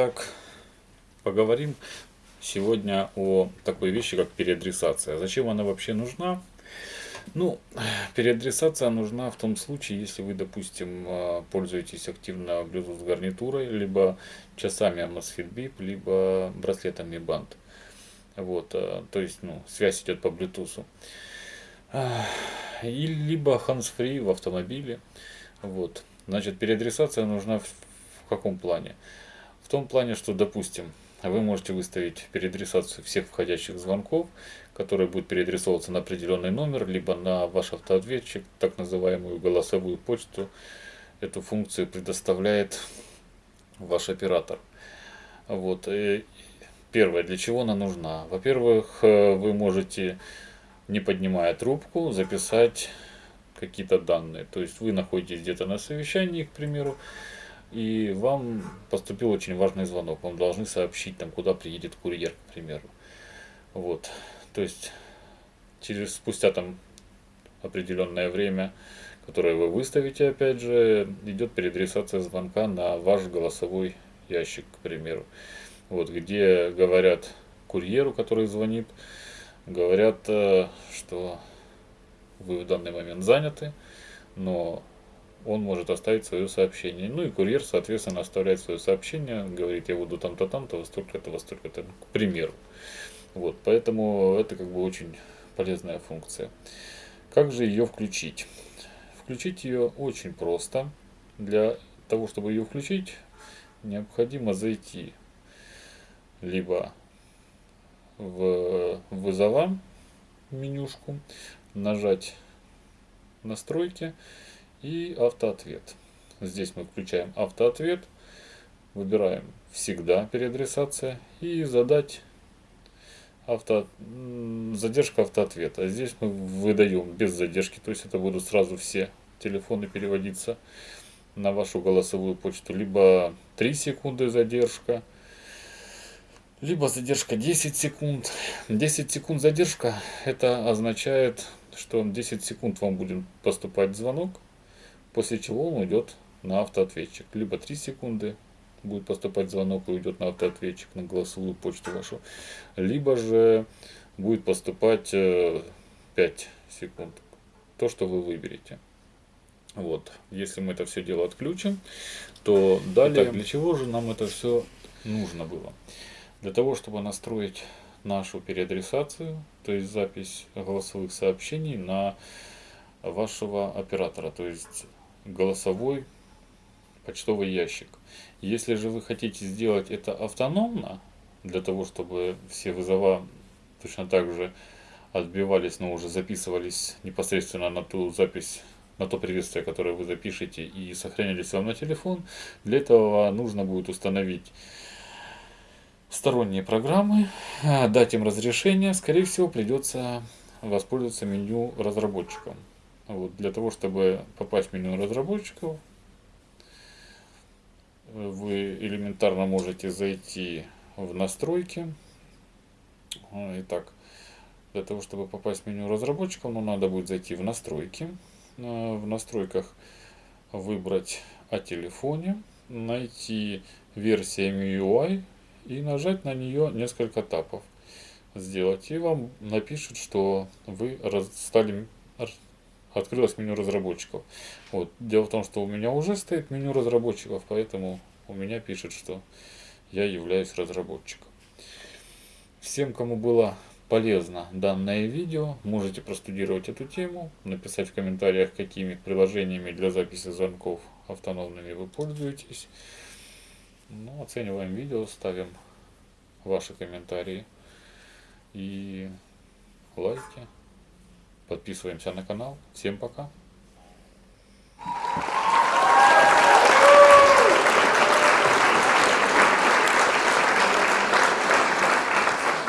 Итак, поговорим сегодня о такой вещи, как переадресация. Зачем она вообще нужна? Ну, переадресация нужна в том случае, если вы, допустим, а, пользуетесь активно Bluetooth гарнитурой, либо часами Amazfit Bip, либо браслетами Band. Вот, а, то есть, ну, связь идет по Bluetooth. И либо hands-free в автомобиле. Вот. Значит, переадресация нужна в каком плане? В том плане, что, допустим, вы можете выставить переадресацию всех входящих звонков, которые будут переадресовываться на определенный номер, либо на ваш автоответчик, так называемую голосовую почту. Эту функцию предоставляет ваш оператор. Вот. И первое, для чего она нужна? Во-первых, э, вы можете, не поднимая трубку, записать какие-то данные. То есть вы находитесь где-то на совещании, к примеру, и вам поступил очень важный звонок. Вам должны сообщить, там, куда приедет курьер, к примеру. Вот. То есть через спустя там определенное время, которое вы выставите, опять же, идет переадресация звонка на ваш голосовой ящик, к примеру. Вот, где говорят курьеру, который звонит, говорят, э, что вы в данный момент заняты, но он может оставить свое сообщение. Ну и курьер, соответственно, оставляет свое сообщение, говорит, я буду там-то, там-то, во столько-то, во столько-то, к примеру. Вот, поэтому это как бы очень полезная функция. Как же ее включить? Включить ее очень просто. Для того, чтобы ее включить, необходимо зайти либо в вызова менюшку, нажать настройки и автоответ. Здесь мы включаем автоответ, выбираем всегда переадресация и задать авто, задержка автоответа. Здесь мы выдаем без задержки, то есть это будут сразу все телефоны переводиться на вашу голосовую почту. Либо 3 секунды задержка, либо задержка 10 секунд. 10 секунд задержка, это означает, что 10 секунд вам будет поступать звонок, после чего он уйдет на автоответчик. Либо 3 секунды будет поступать звонок и уйдет на автоответчик, на голосовую почту вашу. Либо же будет поступать 5 э, секунд. То, что вы выберете. Вот, если мы это все дело отключим, то далее... Итак, для чего же нам это все нужно было? Для того, чтобы настроить нашу переадресацию, то есть запись голосовых сообщений на вашего оператора, то есть голосовой почтовый ящик. Если же вы хотите сделать это автономно, для того, чтобы все вызова точно так же отбивались, но уже записывались непосредственно на ту запись, на то приветствие, которое вы запишете и сохранялись вам на телефон, для этого нужно будет установить сторонние программы, дать им разрешение, скорее всего придется воспользоваться меню разработчиком. Вот, для того, чтобы попасть в меню разработчиков, вы элементарно можете зайти в настройки. А, итак, для того, чтобы попасть в меню разработчиков, ну, надо будет зайти в настройки. А, в настройках выбрать о телефоне, найти версия MIUI и нажать на нее несколько тапов сделать. И вам напишут, что вы стали открылось меню разработчиков. Вот. Дело в том, что у меня уже стоит меню разработчиков, поэтому у меня пишет, что я являюсь разработчиком. Всем, кому было полезно данное видео, можете простудировать эту тему, написать в комментариях, какими приложениями для записи звонков автономными вы пользуетесь. Ну, оцениваем видео, ставим ваши комментарии и лайки. Подписываемся на канал. Всем пока.